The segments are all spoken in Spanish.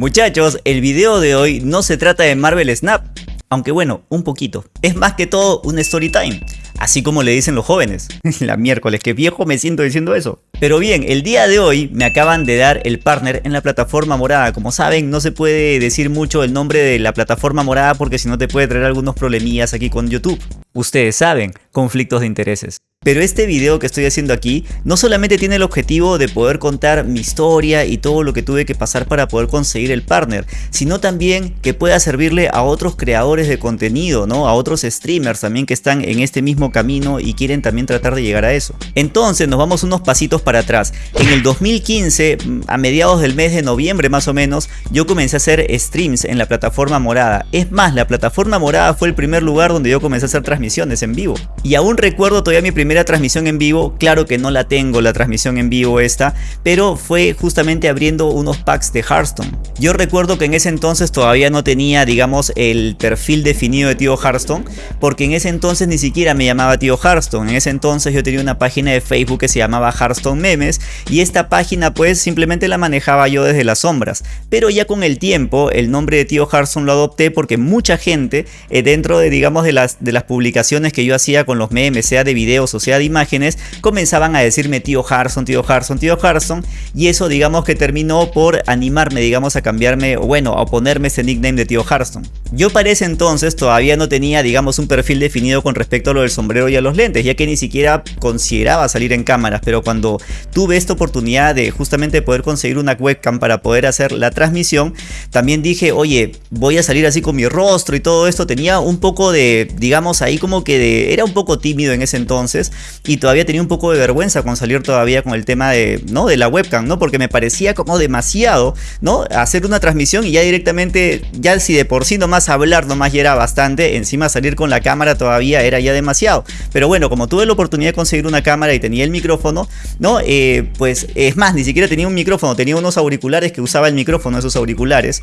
Muchachos, el video de hoy no se trata de Marvel Snap, aunque bueno, un poquito. Es más que todo un story time. Así como le dicen los jóvenes. La miércoles, que viejo me siento diciendo eso. Pero bien, el día de hoy me acaban de dar el partner en la plataforma morada. Como saben, no se puede decir mucho el nombre de la plataforma morada porque si no te puede traer algunos problemillas aquí con YouTube. Ustedes saben, conflictos de intereses. Pero este video que estoy haciendo aquí no solamente tiene el objetivo de poder contar mi historia y todo lo que tuve que pasar para poder conseguir el partner, sino también que pueda servirle a otros creadores de contenido, ¿no? A otros streamers también que están en este mismo camino y quieren también tratar de llegar a eso. Entonces nos vamos unos pasitos para atrás. En el 2015, a mediados del mes de noviembre más o menos, yo comencé a hacer streams en la plataforma morada. Es más, la plataforma morada fue el primer lugar donde yo comencé a hacer transmisiones en vivo. Y aún recuerdo todavía mi primer primera transmisión en vivo, claro que no la tengo la transmisión en vivo esta, pero fue justamente abriendo unos packs de Hearthstone. Yo recuerdo que en ese entonces todavía no tenía, digamos, el perfil definido de Tío Hearthstone, porque en ese entonces ni siquiera me llamaba Tío Hearthstone. En ese entonces yo tenía una página de Facebook que se llamaba Hearthstone Memes y esta página pues simplemente la manejaba yo desde las sombras. Pero ya con el tiempo el nombre de Tío Hearthstone lo adopté porque mucha gente eh, dentro de, digamos, de las, de las publicaciones que yo hacía con los memes, sea de videos o sea de imágenes, comenzaban a decirme tío Harson, tío Harson, tío Harson, y eso digamos que terminó por animarme, digamos, a cambiarme, o bueno, a ponerme ese nickname de tío Harson. Yo para ese entonces todavía no tenía, digamos, un perfil definido con respecto a lo del sombrero y a los lentes, ya que ni siquiera consideraba salir en cámaras, pero cuando tuve esta oportunidad de justamente poder conseguir una webcam para poder hacer la transmisión, también dije, oye, voy a salir así con mi rostro y todo esto, tenía un poco de, digamos, ahí como que de, era un poco tímido en ese entonces, y todavía tenía un poco de vergüenza con salir todavía con el tema de, ¿no? de la webcam, ¿no? Porque me parecía como demasiado, ¿no? Hacer una transmisión y ya directamente, ya si de por sí nomás hablar nomás ya era bastante, encima salir con la cámara todavía era ya demasiado. Pero bueno, como tuve la oportunidad de conseguir una cámara y tenía el micrófono, ¿no? Eh, pues es más, ni siquiera tenía un micrófono, tenía unos auriculares que usaba el micrófono, esos auriculares.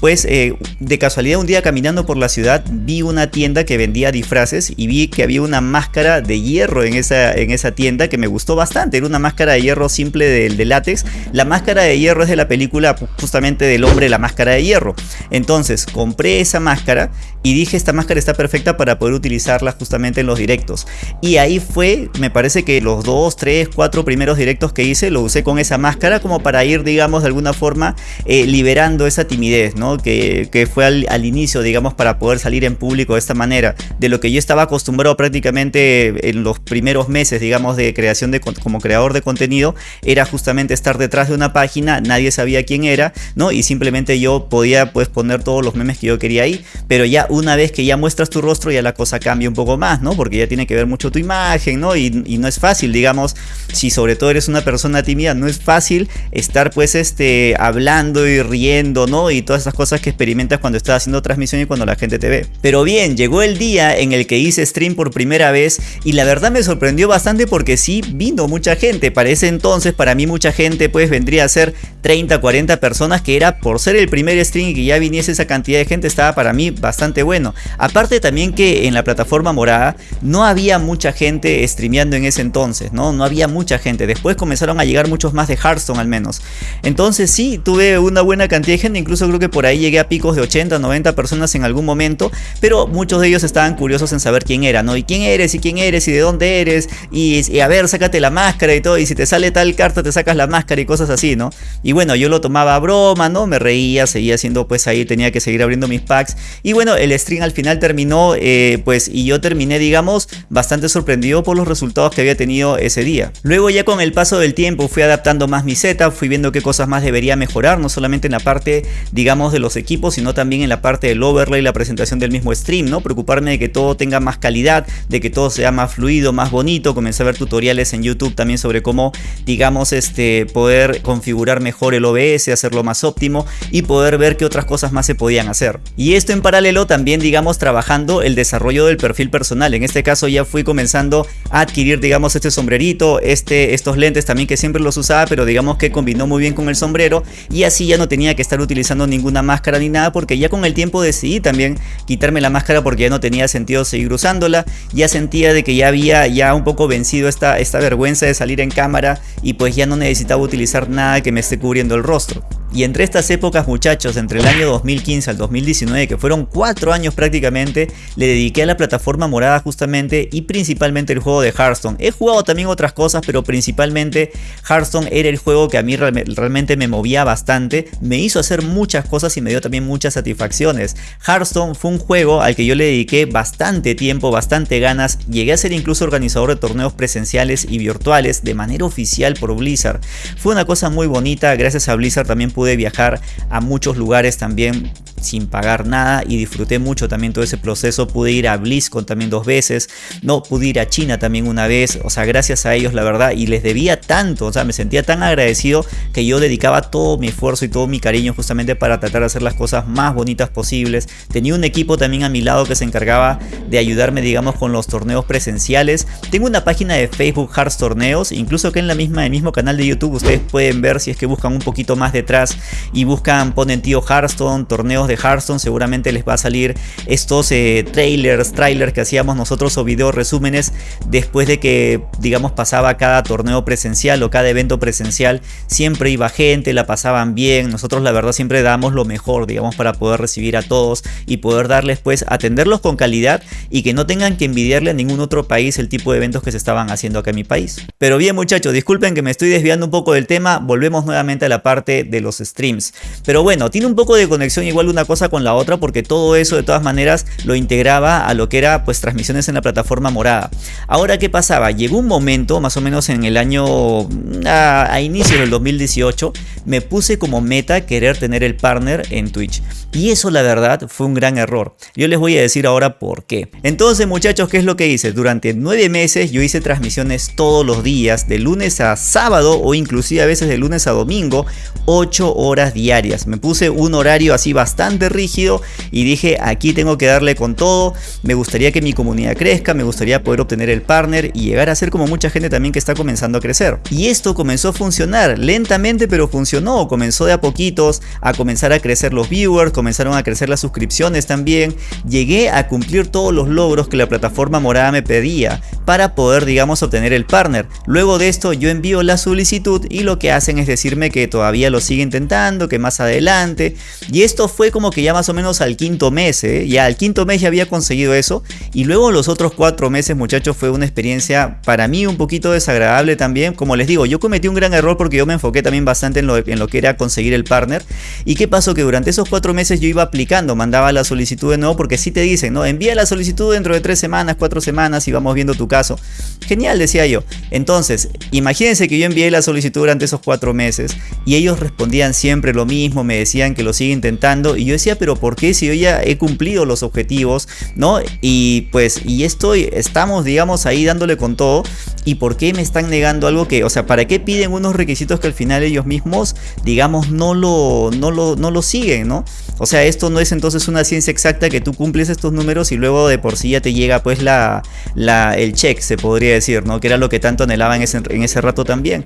Pues eh, de casualidad un día caminando por la ciudad vi una tienda que vendía disfraces y vi que había una máscara de hierro en esa, en esa tienda que me gustó bastante. Era una máscara de hierro simple de, de látex. La máscara de hierro es de la película justamente del hombre la máscara de hierro. Entonces compré esa máscara y dije esta máscara está perfecta para poder utilizarla justamente en los directos. Y ahí fue, me parece que los dos, tres, cuatro primeros directos que hice lo usé con esa máscara como para ir, digamos, de alguna forma eh, liberando esa timidez, ¿no? Que, que fue al, al, inicio, digamos, para poder salir en público de esta manera. De lo que yo estaba acostumbrado prácticamente en los primeros meses, digamos, de creación de como creador de contenido, era justamente estar detrás de una página, nadie sabía quién era, ¿no? Y simplemente yo podía pues poner todos los memes que yo quería ahí, pero ya una vez que ya muestras tu rostro ya la cosa cambia un poco más, ¿no? Porque ya tiene que ver mucho tu imagen, ¿no? Y, no es fácil, digamos, si sobre todo eres una persona tímida, no es fácil estar pues este hablando y riendo, ¿no? Y todas esas cosas que experimentas cuando estás haciendo transmisión y cuando la gente te ve. Pero bien, llegó el día en el que hice stream por primera vez y la verdad me sorprendió bastante porque sí vino mucha gente. Para ese entonces, para mí mucha gente pues vendría a ser 30, 40 personas que era por ser el primer stream y que ya viniese esa cantidad de gente estaba para mí bastante bueno. Aparte también que en la plataforma morada no había mucha gente streameando en ese entonces, ¿no? No había mucha gente. Después comenzaron a llegar muchos más de Hearthstone al menos. Entonces sí, tuve una buena cantidad de gente, incluso creo que por ahí llegué a picos de 80, 90 personas en algún momento, pero muchos de ellos estaban curiosos en saber quién era, ¿no? Y quién eres, y quién eres, y de dónde eres, y, a ver, sácate la máscara y todo, y si te sale tal carta te sacas la máscara y cosas así, ¿no? Y bueno, yo lo tomaba a broma, ¿no? Me reía, seguía haciendo pues ahí, tenía que seguir abriendo mis packs, y bueno, el el stream al final terminó, eh, pues, y yo terminé, digamos, bastante sorprendido por los resultados que había tenido ese día. Luego ya con el paso del tiempo fui adaptando más mi setup, fui viendo qué cosas más debería mejorar, no solamente en la parte, digamos, de los equipos, sino también en la parte del overlay, la presentación del mismo stream, ¿no? Preocuparme de que todo tenga más calidad, de que todo sea más fluido, más bonito, comencé a ver tutoriales en YouTube también sobre cómo, digamos, este, poder configurar mejor el OBS, hacerlo más óptimo y poder ver qué otras cosas más se podían hacer. Y esto en paralelo también también digamos trabajando el desarrollo del perfil personal. En este caso ya fui comenzando a adquirir digamos este sombrerito, este, estos lentes también que siempre los usaba pero digamos que combinó muy bien con el sombrero y así ya no tenía que estar utilizando ninguna máscara ni nada porque ya con el tiempo decidí también quitarme la máscara porque ya no tenía sentido seguir usándola. Ya sentía de que ya había ya un poco vencido esta, esta vergüenza de salir en cámara y pues ya no necesitaba utilizar nada que me esté cubriendo el rostro. Y entre estas épocas muchachos, entre el año 2015 al 2019, que fueron 4 años prácticamente, le dediqué a la plataforma morada justamente y principalmente el juego de Hearthstone. He jugado también otras cosas, pero principalmente Hearthstone era el juego que a mí realmente me movía bastante, me hizo hacer muchas cosas y me dio también muchas satisfacciones. Hearthstone fue un juego al que yo le dediqué bastante tiempo, bastante ganas, llegué a ser incluso organizador de torneos presenciales y virtuales de manera oficial por Blizzard. Fue una cosa muy bonita, gracias a Blizzard también pude viajar a muchos lugares también sin pagar nada y disfruté mucho también todo ese proceso. Pude ir a BlizzCon también dos veces, no pude ir a China también una vez, o sea, gracias a ellos la verdad y les debía tanto, o sea, me sentía tan agradecido que yo dedicaba todo mi esfuerzo y todo mi cariño justamente para tratar de hacer las cosas más bonitas posibles. Tenía un equipo también a mi lado que se encargaba de ayudarme, digamos, con los torneos presenciales. Tengo una página de Facebook Hearts Torneos, incluso que en la misma, el mismo canal de YouTube ustedes pueden ver si es que buscan un poquito más detrás y buscan, ponen tío Hearthstone, torneos de Hearthstone, seguramente les va a salir estos eh, trailers, trailers que hacíamos nosotros o video resúmenes después de que, digamos, pasaba cada torneo presencial o cada evento presencial. Siempre iba gente, la pasaban bien. Nosotros, la verdad, siempre damos lo mejor, digamos, para poder recibir a todos y poder darles, pues, atenderlos con calidad y que no tengan que envidiarle a ningún otro país el tipo de eventos que se estaban haciendo acá en mi país. Pero bien, muchachos, disculpen que me estoy desviando un poco del tema. Volvemos nuevamente a la parte de los streams. Pero bueno, tiene un poco de conexión igual una cosa con la otra porque todo eso de todas maneras lo integraba a lo que era pues transmisiones en la plataforma morada. Ahora, ¿qué pasaba? Llegó un momento, más o menos en el año a, a inicio del 2018, me puse como meta querer tener el partner en Twitch. Y eso la verdad fue un gran error. Yo les voy a decir ahora por qué. Entonces muchachos, ¿qué es lo que hice? Durante nueve meses yo hice transmisiones todos los días, de lunes a sábado o inclusive a veces de lunes a domingo, 8 horas diarias. Me puse un horario así bastante rígido y dije aquí tengo que darle con todo. Me gustaría que mi comunidad crezca, me gustaría poder obtener el partner y llegar a ser como mucha gente también que está comenzando a crecer. Y esto comenzó a funcionar lentamente pero funcionó. Comenzó de a poquitos a comenzar a crecer los viewers, comenzaron a crecer las suscripciones también. Llegué a cumplir todos los logros que la plataforma morada me pedía para poder digamos obtener el partner. Luego de esto yo envío la solicitud y lo que hacen es decirme que todavía lo sigue intentando, que más adelante. Y esto fue como que ya más o menos al quinto mes, ¿eh? ya al quinto mes ya había conseguido eso. Y luego los otros cuatro meses muchachos fue una experiencia para mí un poquito desagradable también. Como les digo, yo cometí un gran error porque yo me enfoqué también bastante en lo, en lo que era conseguir el partner. ¿Y qué pasó? Que durante esos cuatro meses yo iba aplicando, mandaba la solicitud de nuevo porque si te dicen, no, envía la solicitud dentro de tres semanas, cuatro semanas y vamos viendo tu caso. Genial, decía yo. Entonces, imagínense que yo envié la solicitud durante esos cuatro meses y ellos respondían siempre lo mismo, me decían que lo sigue intentando y yo decía, pero ¿por qué si yo ya he cumplido los objetivos, no? Y pues, y estoy, estamos, digamos, ahí dándole con todo y por qué me están negando algo que, o sea, ¿para qué piden unos requisitos que al final ellos mismos, digamos, no lo, no lo, no lo siguen, ¿no? O sea, esto no es entonces una ciencia exacta que tú cumples estos números y luego de por sí ya te llega pues la, la el check, se podría decir, ¿no? Que era lo que tanto anhelaba en ese, en ese rato también.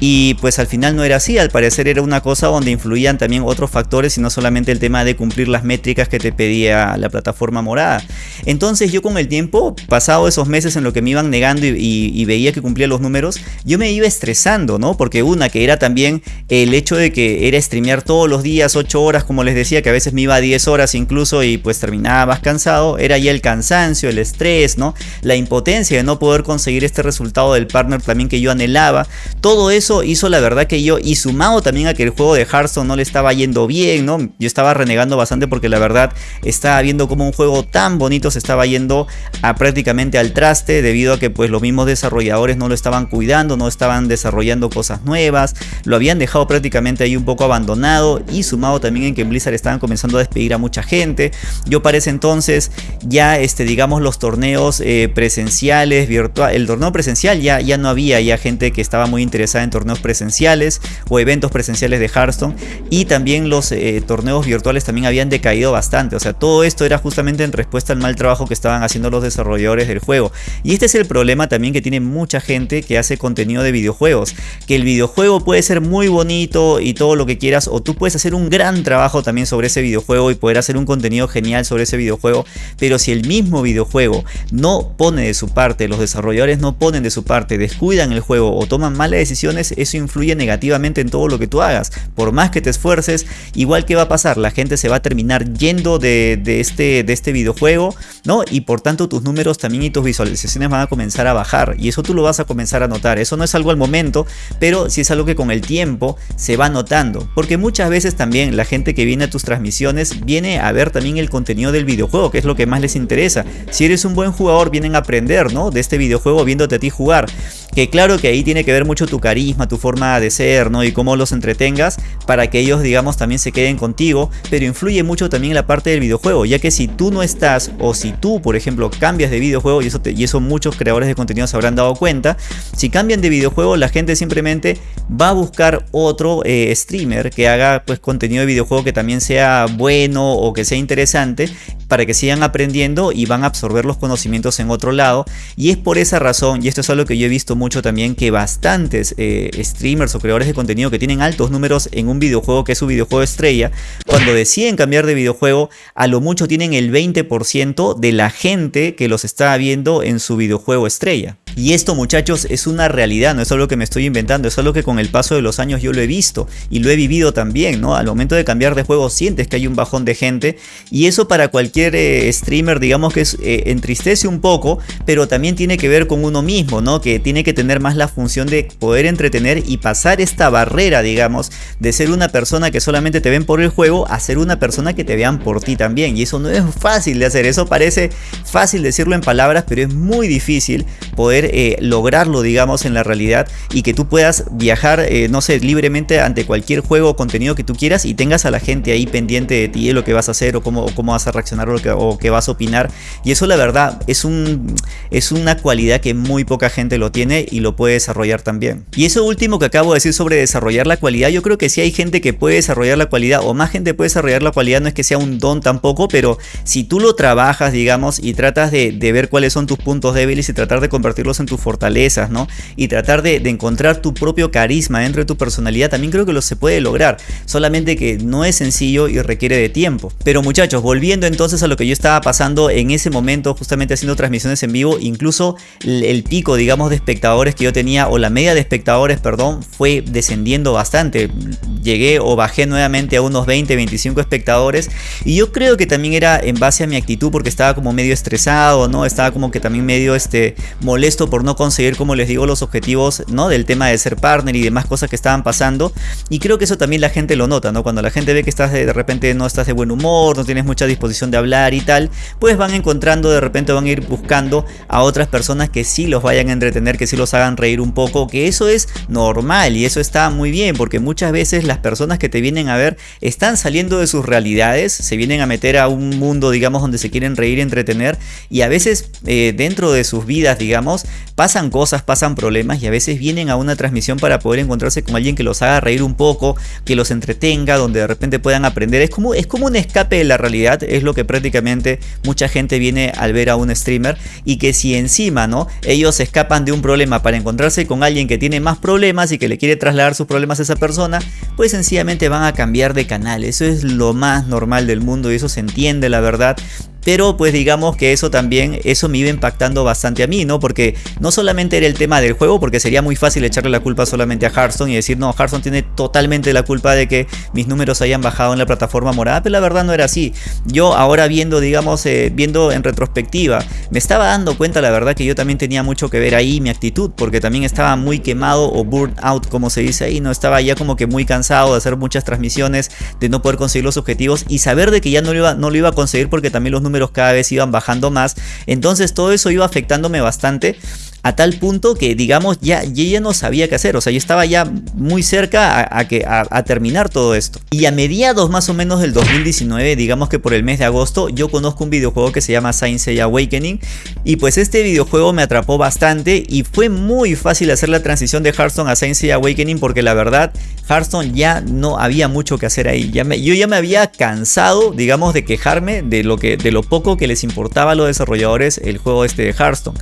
Y pues al final no era así, al parecer era una cosa donde influían también otros factores y no solamente el tema de cumplir las métricas que te pedía la plataforma morada. Entonces yo con el tiempo, pasado esos meses en lo que me iban negando y, que cumplía los números, yo me iba estresando, ¿no? Porque una que era también el hecho de que era streamear todos los días 8 horas, como les decía, que a veces me iba a 10 horas incluso y pues terminaba más cansado, era ya el cansancio, el estrés, ¿no? La impotencia de no poder conseguir este resultado del partner también que yo anhelaba. Todo eso hizo la verdad que yo, y sumado también a que el juego de Hearthstone no le estaba yendo bien, ¿no? Yo estaba renegando bastante porque la verdad estaba viendo como un juego tan bonito se estaba yendo a prácticamente al traste debido a que pues los mismos desarrolladores no lo estaban cuidando, no estaban desarrollando cosas nuevas, lo habían dejado prácticamente ahí un poco abandonado y sumado también en que en Blizzard estaban comenzando a despedir a mucha gente. Yo para ese entonces ya, este, digamos, los torneos eh, presenciales, virtual, el torneo presencial ya, ya no había ya gente que estaba muy interesada en torneos presenciales o eventos presenciales de Hearthstone y también los eh, torneos virtuales también habían decaído bastante. O sea, todo esto era justamente en respuesta al mal trabajo que estaban haciendo los desarrolladores del juego. Y este es el problema también que tiene mucha gente que hace contenido de videojuegos. Que el videojuego puede ser muy bonito y todo lo que quieras, o tú puedes hacer un gran trabajo también sobre ese videojuego y poder hacer un contenido genial sobre ese videojuego, pero si el mismo videojuego no pone de su parte, los desarrolladores no ponen de su parte, descuidan el juego o toman malas decisiones, eso influye negativamente en todo lo que tú hagas. Por más que te esfuerces, igual que va a pasar, la gente se va a terminar yendo de, este, de este videojuego, ¿no? Y por tanto tus números también y tus visualizaciones van a comenzar a bajar y eso tú lo vas a comenzar a notar. Eso no es algo al momento, pero sí es algo que con el tiempo se va notando. Porque muchas veces también la gente que viene a tus transmisiones viene a ver también el contenido del videojuego, que es lo que más les interesa. Si eres un buen jugador, vienen a aprender, ¿no? De este videojuego viéndote a ti jugar. Que claro que ahí tiene que ver mucho tu carisma, tu forma de ser, ¿no? Y cómo los entretengas para que ellos, digamos, también se queden contigo. Pero influye mucho también la parte del videojuego, ya que si tú no estás o si tú, por ejemplo, cambias de videojuego, y eso, y eso muchos creadores de contenido se habrán dado cuenta, si cambian de videojuego, la gente simplemente va a buscar otro eh, streamer que haga pues contenido de videojuego que también sea bueno o que sea interesante para que sigan aprendiendo y van a absorber los conocimientos en otro lado. Y es por esa razón, y esto es algo que yo he visto mucho también, que bastantes eh, streamers o creadores de contenido que tienen altos números en un videojuego que es su videojuego estrella, cuando deciden cambiar de videojuego, a lo mucho tienen el 20% de la gente que los está viendo en su videojuego estrella. Y esto muchachos es una realidad, no es algo que me estoy inventando, es algo que con el paso de los años yo lo he visto y lo he vivido también, ¿no? Al momento de cambiar de juego sientes que hay un bajón de gente y eso para cualquier eh, streamer digamos que es, eh, entristece un poco, pero también tiene que ver con uno mismo, ¿no? Que tiene que tener más la función de poder entretener y pasar esta barrera, digamos, de ser una persona que solamente te ven por el juego a ser una persona que te vean por ti también. Y eso no es fácil de hacer, eso parece fácil decirlo en palabras, pero es muy difícil poder eh, lograrlo, digamos, en la realidad y que tú puedas viajar, eh, no sé, libremente ante cualquier juego o contenido que tú quieras y tengas a la gente ahí pendiente de ti, de lo que vas a hacer o cómo, cómo vas a reaccionar o, que, o qué vas a opinar. Y eso la verdad es, un, es una cualidad que muy poca gente lo tiene y lo puede desarrollar también. Y eso último que acabo de decir sobre desarrollar la cualidad, yo creo que sí hay gente que puede desarrollar la cualidad o más gente puede desarrollar la cualidad, no es que sea un don tampoco, pero si tú lo trabajas, digamos, y tratas de, de ver cuáles son tus puntos débiles y tratar de convertirlos en tus fortalezas, ¿no? Y tratar de, encontrar tu propio carisma dentro de tu personalidad, también creo que lo se puede lograr. Solamente que no es sencillo y requiere de tiempo. Pero muchachos, volviendo entonces a lo que yo estaba pasando en ese momento, justamente haciendo transmisiones en vivo, incluso el, pico, digamos, de espectadores que yo tenía, o la media de espectadores, perdón, fue descendiendo bastante. Llegué o bajé nuevamente a unos 20, 25 espectadores. Y yo creo que también era en base a mi actitud, porque estaba como medio estresado, ¿no? Estaba como que también medio este, molesto por no conseguir, como les digo, los objetivos ¿no? del tema de ser partner y demás cosas que estaban pasando. Y creo que eso también la gente lo nota, ¿no? Cuando la gente ve que estás de, repente no estás de buen humor, no tienes mucha disposición de hablar y tal, pues van encontrando, de repente van a ir buscando a otras personas que sí los vayan a entretener, que sí los hagan reír un poco, que eso es normal y eso está muy bien, porque muchas veces las personas que te vienen a ver están saliendo de sus realidades, se vienen a meter a un mundo, digamos, donde se quieren reír entretener, y a veces eh, dentro de sus vidas, digamos, pasan cosas, pasan problemas y a veces vienen a una transmisión para poder encontrarse con alguien que los haga reír un poco, que los entretenga, donde de repente puedan aprender. Es como, es como un escape de la realidad, es lo que prácticamente mucha gente viene al ver a un streamer y que si encima, ¿no? Ellos escapan de un problema para encontrarse con alguien que tiene más problemas y que le quiere trasladar sus problemas a esa persona, pues sencillamente van a cambiar de canal. Eso es lo más normal del mundo y eso se entiende, la verdad. Pero pues digamos que eso también, eso me iba impactando bastante a mí, ¿no? Porque no solamente era el tema del juego, porque sería muy fácil echarle la culpa solamente a Hearthstone y decir, no, Hearthstone tiene totalmente la culpa de que mis números hayan bajado en la plataforma morada, pero la verdad no era así. Yo ahora viendo, digamos, eh, viendo en retrospectiva, me estaba dando cuenta, la verdad, que yo también tenía mucho que ver ahí mi actitud, porque también estaba muy quemado o burnt out, como se dice ahí, no estaba ya como que muy cansado de hacer muchas transmisiones, de no poder conseguir los objetivos y saber de que ya no lo iba, no lo iba a conseguir porque también los números cada vez iban bajando más. Entonces todo eso iba afectándome bastante a tal punto que digamos ya, yo ya no sabía qué hacer, o sea yo estaba ya muy cerca a, que, a, terminar todo esto. Y a mediados más o menos del 2019, digamos que por el mes de agosto, yo conozco un videojuego que se llama Science Awakening y pues este videojuego me atrapó bastante y fue muy fácil hacer la transición de Hearthstone a Science Awakening porque la verdad Hearthstone ya no había mucho que hacer ahí, ya yo ya me había cansado digamos de quejarme de lo, que, de lo poco que les importaba a los desarrolladores el juego este de Hearthstone.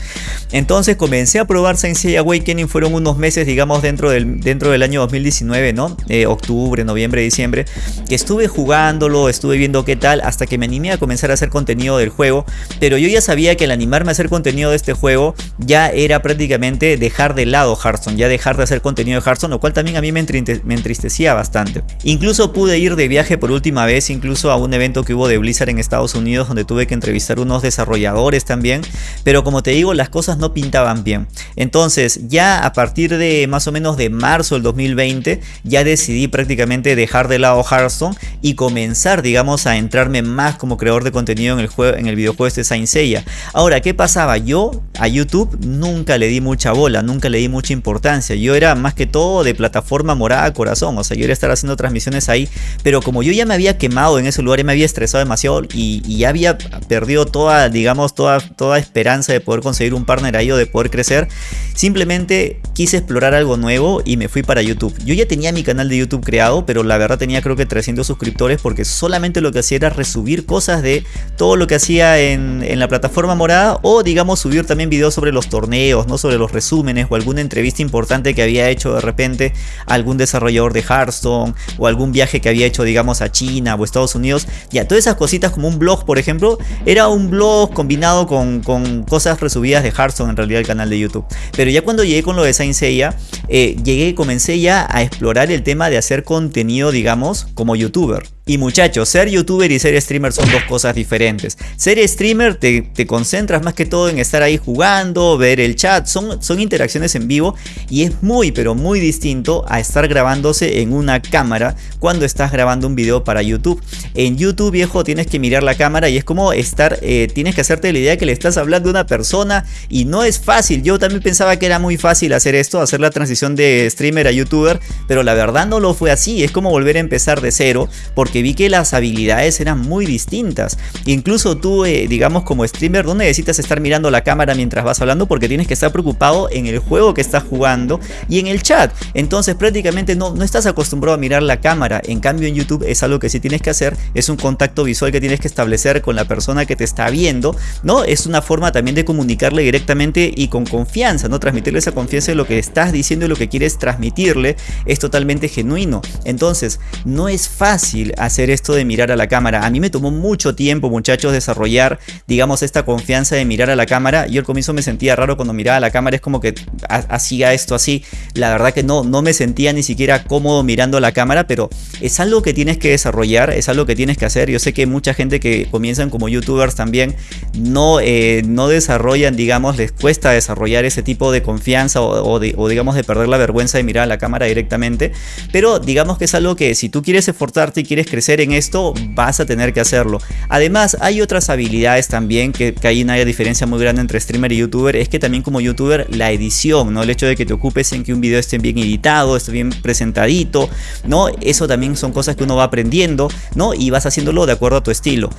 Entonces con comencé a probar Saint Seiya Awakening fueron unos meses, digamos, dentro del, dentro del año 2019, ¿no? Eh, octubre, noviembre, diciembre, que estuve jugándolo, estuve viendo qué tal, hasta que me animé a comenzar a hacer contenido del juego, pero yo ya sabía que al animarme a hacer contenido de este juego, ya era prácticamente dejar de lado Hearthstone, ya dejar de hacer contenido de Hearthstone, lo cual también a mí me, entristecía bastante. Incluso pude ir de viaje por última vez, incluso a un evento que hubo de Blizzard en Estados Unidos, donde tuve que entrevistar unos desarrolladores también, pero como te digo, las cosas no pintaban bien. Entonces, ya a partir de más o menos de marzo del 2020, ya decidí prácticamente dejar de lado Hearthstone y comenzar, digamos, a entrarme más como creador de contenido en el, juego, en el videojuego este Saint Seiya. Ahora, ¿qué pasaba? Yo a YouTube nunca le di mucha bola, nunca le di mucha importancia. Yo era más que todo de plataforma morada corazón, o sea, yo era estar haciendo transmisiones ahí, pero como yo ya me había quemado en ese lugar, y me había estresado demasiado y, y ya había perdido toda, digamos, toda, toda esperanza de poder conseguir un partner ahí o de poder crecer, simplemente quise explorar algo nuevo y me fui para YouTube. Yo ya tenía mi canal de YouTube creado, pero la verdad tenía creo que 300 suscriptores porque solamente lo que hacía era resubir cosas de todo lo que hacía en, en la plataforma morada o digamos subir también videos sobre los torneos, no sobre los resúmenes o alguna entrevista importante que había hecho de repente algún desarrollador de Hearthstone o algún viaje que había hecho digamos a China o Estados Unidos. Ya, todas esas cositas como un blog por ejemplo, era un blog combinado con, con cosas resubidas de Hearthstone en realidad el canal de YouTube. Pero ya cuando llegué con lo de Saint Seiya, eh, llegué, comencé ya a explorar el tema de hacer contenido digamos como youtuber. Y muchachos, ser youtuber y ser streamer son dos cosas diferentes. Ser streamer te, concentras más que todo en estar ahí jugando, ver el chat, son, son interacciones en vivo y es muy pero muy distinto a estar grabándose en una cámara cuando estás grabando un video para YouTube. En YouTube viejo tienes que mirar la cámara y es como estar, eh, tienes que hacerte la idea que le estás hablando a una persona y no es fácil. Yo también pensaba que era muy fácil hacer esto, hacer la transición de streamer a youtuber, pero la verdad no lo fue así, es como volver a empezar de cero porque vi que las habilidades eran muy distintas. Incluso tú, eh, digamos como streamer, no necesitas estar mirando la cámara mientras vas hablando porque tienes que estar preocupado en el juego que estás jugando y en el chat. Entonces prácticamente no, no estás acostumbrado a mirar la cámara. En cambio en YouTube es algo que sí tienes que hacer, es un contacto visual que tienes que establecer con la persona que te está viendo, ¿no? Es una forma también de comunicarle directamente y con confianza, ¿no? Transmitirle esa confianza de lo que estás diciendo y lo que quieres transmitirle es totalmente genuino. Entonces, no es fácil hacer esto de mirar a la cámara. A mí me tomó mucho tiempo, muchachos, desarrollar, digamos, esta confianza de mirar a la cámara. Yo al comienzo me sentía raro cuando miraba a la cámara, es como que hacía esto así. La verdad que no, no me sentía ni siquiera cómodo mirando a la cámara, pero es algo que tienes que desarrollar, es algo que tienes que hacer. Yo sé que mucha gente que comienzan como youtubers también no, eh, no desarrollan, digamos, les cuesta desarrollar ese tipo de confianza o, o digamos de perder la vergüenza de mirar a la cámara directamente. Pero digamos que es algo que si tú quieres esforzarte y quieres crecer en esto, vas a tener que hacerlo. Además, hay otras habilidades también que, que hay una diferencia muy grande entre streamer y youtuber, es que también como youtuber la edición, ¿no? El hecho de que te ocupes en que un video esté bien editado, esté bien presentadito, ¿no? Eso también son cosas que uno va aprendiendo, ¿no? Y vas haciéndolo de acuerdo a tu estilo.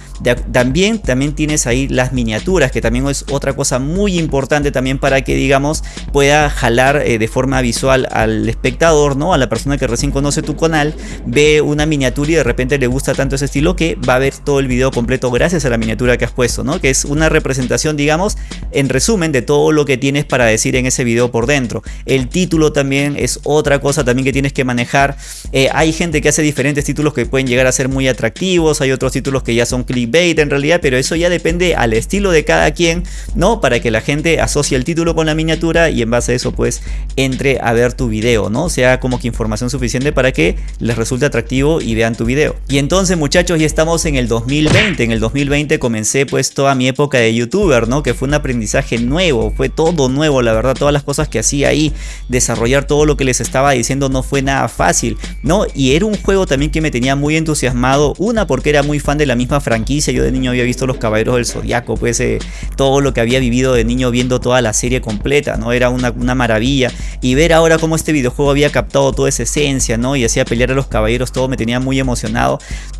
también, también tienes ahí las miniaturas, que también es otra cosa muy importante también para que, digamos, pueda jalar eh, de forma visual al espectador, ¿no? A la persona que recién conoce tu canal, ve una miniatura y de repente le gusta tanto ese estilo que va a ver todo el video completo gracias a la miniatura que has puesto, ¿no? Que es una representación, digamos, en resumen de todo lo que tienes para decir en ese video por dentro. El título también es otra cosa también que tienes que manejar. Eh, hay gente que hace diferentes títulos que pueden llegar a ser muy atractivos, hay otros títulos que ya son clickbait en realidad, pero eso ya depende al estilo de cada quien, ¿no? Para que la gente asocie el título con la miniatura y en base a eso pues entre a ver tu video, ¿no? Sea como que información suficiente para que les resulte atractivo y vean tu video. Y entonces muchachos ya estamos en el 2020, en el 2020 comencé pues toda mi época de youtuber, ¿no? Que fue un aprendizaje nuevo, fue todo nuevo, la verdad, todas las cosas que hacía ahí, desarrollar todo lo que les estaba diciendo no fue nada fácil, ¿no? Y era un juego también que me tenía muy entusiasmado, una porque era muy fan de la misma franquicia, yo de niño había visto Los Caballeros del Zodiaco, pues eh, todo lo que había vivido de niño viendo toda la serie completa, ¿no? Era una, una maravilla y ver ahora cómo este videojuego había captado toda esa esencia, ¿no? Y hacía pelear a los caballeros, todo me tenía muy emocionado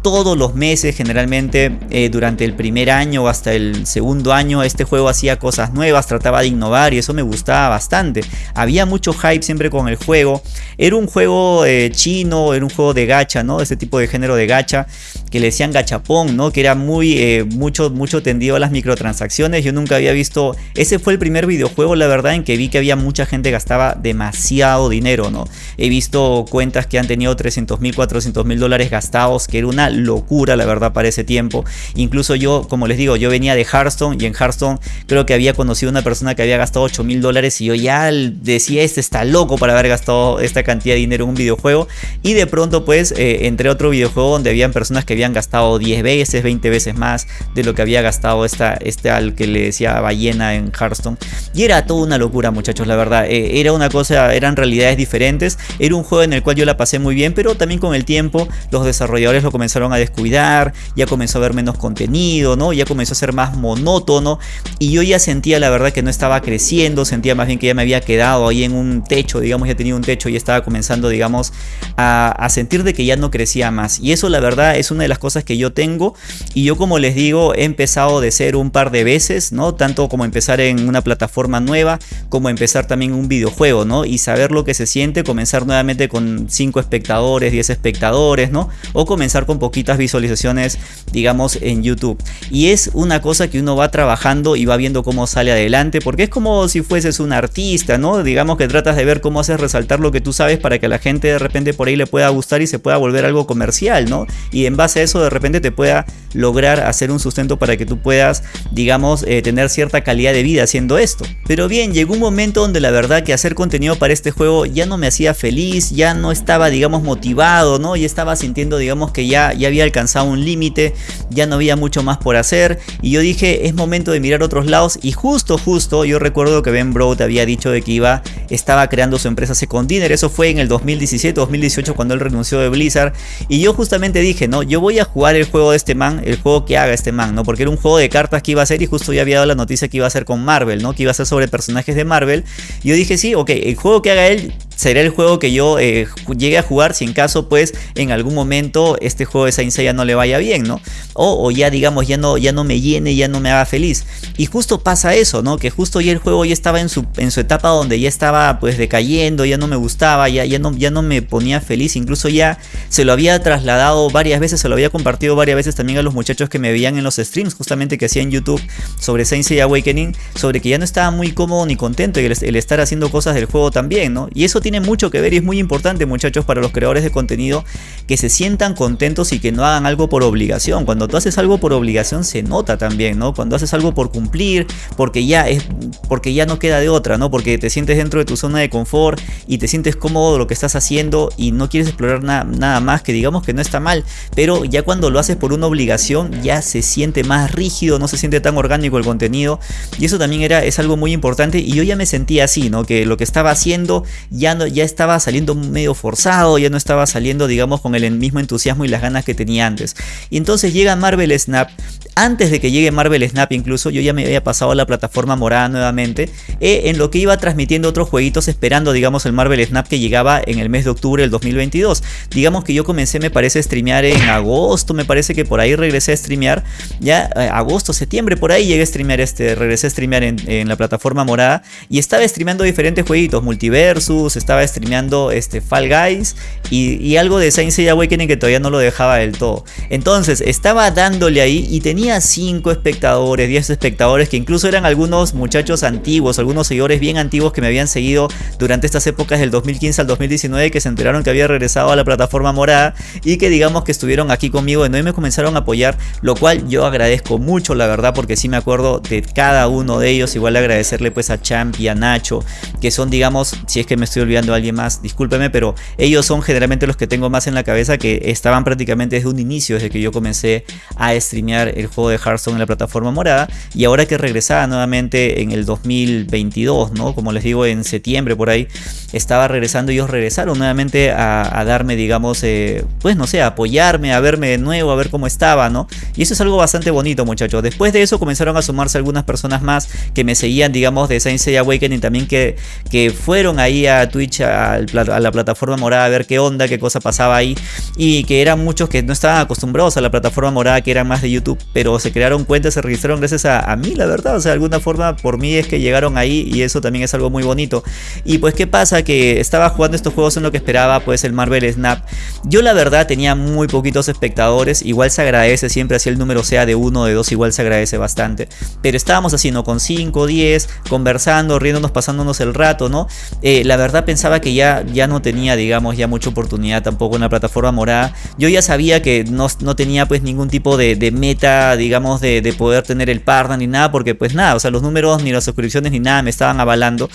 Todos los meses, generalmente eh, durante el primer año o hasta el segundo año, este juego hacía cosas nuevas, trataba de innovar y eso me gustaba bastante. Había mucho hype siempre con el juego. Era un juego eh, chino, era un juego de gacha, ¿no? Este tipo de género de gacha que le decían gachapón, ¿no? Que era muy, eh, mucho, mucho tendido a las microtransacciones. Yo nunca había visto, ese fue el primer videojuego, la verdad, en que vi que había mucha gente que gastaba demasiado dinero, ¿no? He visto cuentas que han tenido 300 mil, 400 mil dólares gastados, que era una locura, la verdad, para ese tiempo. Incluso yo, como les digo, yo venía de Hearthstone y en Hearthstone creo que había conocido una persona que había gastado 8 mil dólares y yo ya decía, este está loco para haber gastado esta cantidad de dinero en un videojuego. Y de pronto, pues, eh, entré otro videojuego donde habían personas que habían habían gastado 10 veces, 20 veces más de lo que había gastado esta, este al que le decía ballena en Hearthstone. Y era toda una locura muchachos, la verdad. Eh, era una cosa, eran realidades diferentes. Era un juego en el cual yo la pasé muy bien, pero también con el tiempo los desarrolladores lo comenzaron a descuidar, ya comenzó a haber menos contenido, ¿no? Ya comenzó a ser más monótono y yo ya sentía la verdad que no estaba creciendo, sentía más bien que ya me había quedado ahí en un techo, digamos, ya tenía un techo y estaba comenzando, digamos, a, a sentir de que ya no crecía más. Y eso la verdad es una de las cosas que yo tengo y yo como les digo he empezado de ser un par de veces, ¿no? Tanto como empezar en una plataforma nueva como empezar también un videojuego, ¿no? Y saber lo que se siente, comenzar nuevamente con 5 espectadores, 10 espectadores, ¿no? O comenzar con poquitas visualizaciones, digamos, en YouTube. Y es una cosa que uno va trabajando y va viendo cómo sale adelante, porque es como si fueses un artista, ¿no? Digamos que tratas de ver cómo haces resaltar lo que tú sabes para que a la gente de repente por ahí le pueda gustar y se pueda volver algo comercial, ¿no? Y en base a eso de repente te pueda lograr hacer un sustento para que tú puedas, digamos, eh, tener cierta calidad de vida haciendo esto. Pero bien, llegó un momento donde la verdad que hacer contenido para este juego ya no me hacía feliz, ya no estaba, digamos, motivado, ¿no? Ya estaba sintiendo, digamos, que ya, ya había alcanzado un límite, ya no había mucho más por hacer. Y yo dije, es momento de mirar otros lados. Y justo, justo, yo recuerdo que Ben Broad había dicho de que iba, estaba creando su empresa Second Dinner. Eso fue en el 2017, 2018, cuando él renunció de Blizzard. Y yo justamente dije, no, yo voy a jugar el juego de este man, el juego que haga este man, ¿no? Porque era un juego de cartas que iba a ser y justo ya había dado la noticia que iba a ser con Marvel, ¿no? Que iba a ser sobre personajes de Marvel. Y yo dije, sí, ok, el juego que haga él será el juego que yo eh, llegue a jugar si en caso pues en algún momento este juego de Saint Seiya no le vaya bien, ¿no? O, ya digamos ya no, ya no me llene, ya no me haga feliz. Y justo pasa eso, ¿no? Que justo ya el juego ya estaba en su, en su etapa donde ya estaba pues decayendo, ya no me gustaba, ya, ya, no, ya no me ponía feliz, incluso ya se lo había trasladado varias veces, se lo había compartido varias veces también a los muchachos que me veían en los streams justamente que hacía en YouTube sobre Saint Seiya Awakening, sobre que ya no estaba muy cómodo ni contento el, el estar haciendo cosas del juego también, ¿no? Y eso tiene mucho que ver y es muy importante muchachos para los creadores de contenido que se sientan contentos y que no hagan algo por obligación. Cuando tú haces algo por obligación se nota también, ¿no? Cuando haces algo por cumplir, porque ya es porque ya no queda de otra, ¿no? Porque te sientes dentro de tu zona de confort y te sientes cómodo lo que estás haciendo y no quieres explorar nada más, que digamos que no está mal, pero ya cuando lo haces por una obligación ya se siente más rígido, no se siente tan orgánico el contenido y eso también era es algo muy importante y yo ya me sentía así, ¿no? Que lo que estaba haciendo ya ya estaba saliendo medio forzado, ya no estaba saliendo digamos con el mismo entusiasmo y las ganas que tenía antes. Y entonces llega Marvel Snap, antes de que llegue Marvel Snap incluso yo ya me había pasado a la plataforma morada nuevamente, eh, en lo que iba transmitiendo otros jueguitos esperando digamos el Marvel Snap que llegaba en el mes de octubre del 2022. Digamos que yo comencé me parece a streamear en agosto, me parece que por ahí regresé a streamear, ya eh, agosto, septiembre, por ahí llegué a streamear este, regresé a streamear en, en la plataforma morada y estaba streameando diferentes jueguitos, multiversus, estaba streameando este, Fall Guys y, algo de Saint Seiya Awakening que todavía no lo dejaba del todo. Entonces estaba dándole ahí y tenía 5 espectadores, 10 espectadores que incluso eran algunos muchachos antiguos, algunos seguidores bien antiguos que me habían seguido durante estas épocas del 2015 al 2019 que se enteraron que había regresado a la plataforma morada y que digamos que estuvieron aquí conmigo y me comenzaron a apoyar, lo cual yo agradezco mucho la verdad porque sí me acuerdo de cada uno de ellos, igual agradecerle pues a Champ y a Nacho, que son digamos, si es que me estoy olvidando a alguien más, discúlpeme, pero ellos son generalmente los que tengo más en la cabeza que estaban prácticamente desde un inicio, desde que yo comencé a streamear el, juego de Hearthstone en la plataforma morada y ahora que regresaba nuevamente en el 2022, ¿no? Como les digo, en septiembre por ahí, estaba regresando y ellos regresaron nuevamente a, darme, digamos, eh, pues no sé, a apoyarme, a verme de nuevo, a ver cómo estaba, ¿no? Y eso es algo bastante bonito, muchachos. Después de eso comenzaron a sumarse algunas personas más que me seguían, digamos, de Saint Seiya Awakening también que, que fueron ahí a Twitch, a, a la plataforma morada, a ver qué onda, qué cosa pasaba ahí y que eran muchos que no estaban acostumbrados a la plataforma morada, que eran más de YouTube, pero se crearon cuentas, se registraron gracias a, mí, la verdad, o sea, de alguna forma por mí es que llegaron ahí y eso también es algo muy bonito. Y pues, ¿qué pasa? Que estaba jugando estos juegos en lo que esperaba, pues el Marvel Snap. Yo la verdad tenía muy poquitos espectadores, igual se agradece siempre así el número sea de uno o de dos, igual se agradece bastante. Pero estábamos haciendo con 5, 10, conversando, riéndonos, pasándonos el rato, ¿no? Eh, la verdad pensaba que ya, ya no tenía, digamos, ya mucha oportunidad tampoco en la plataforma morada. Yo ya sabía que no, no tenía pues ningún tipo de, meta, digamos, de, de, poder tener el partner ni nada, porque pues nada, o sea, los números ni las suscripciones ni nada me estaban avalando.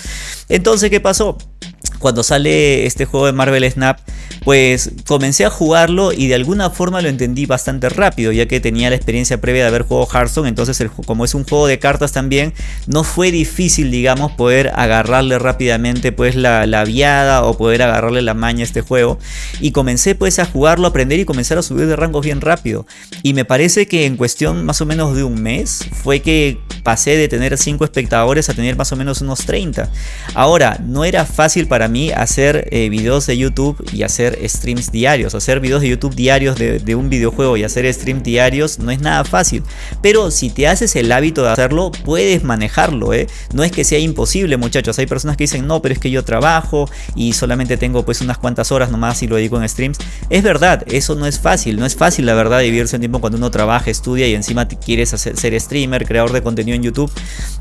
Entonces, ¿qué pasó? cuando sale este juego de Marvel Snap, pues comencé a jugarlo y de alguna forma lo entendí bastante rápido, ya que tenía la experiencia previa de haber jugado Hearthstone, entonces como es un juego de cartas también, no fue difícil, digamos, poder agarrarle rápidamente pues la, la o poder agarrarle la maña a este juego. Y comencé pues a jugarlo, aprender y comenzar a subir de rangos bien rápido. Y me parece que en cuestión más o menos de un mes fue que pasé de tener 5 espectadores a tener más o menos unos 30. Ahora, no era fácil para mí hacer eh, videos de YouTube y hacer streams diarios. Hacer videos de YouTube diarios de, un videojuego y hacer streams diarios no es nada fácil. Pero si te haces el hábito de hacerlo, puedes manejarlo. ¿eh? No es que sea imposible, muchachos. Hay personas que dicen, no, pero es que yo trabajo y solamente tengo pues unas cuantas horas nomás y lo dedico en streams. Es verdad, eso no es fácil. No es fácil, la verdad, vivirse un tiempo cuando uno trabaja, estudia y encima quieres ser streamer, creador de contenido en YouTube.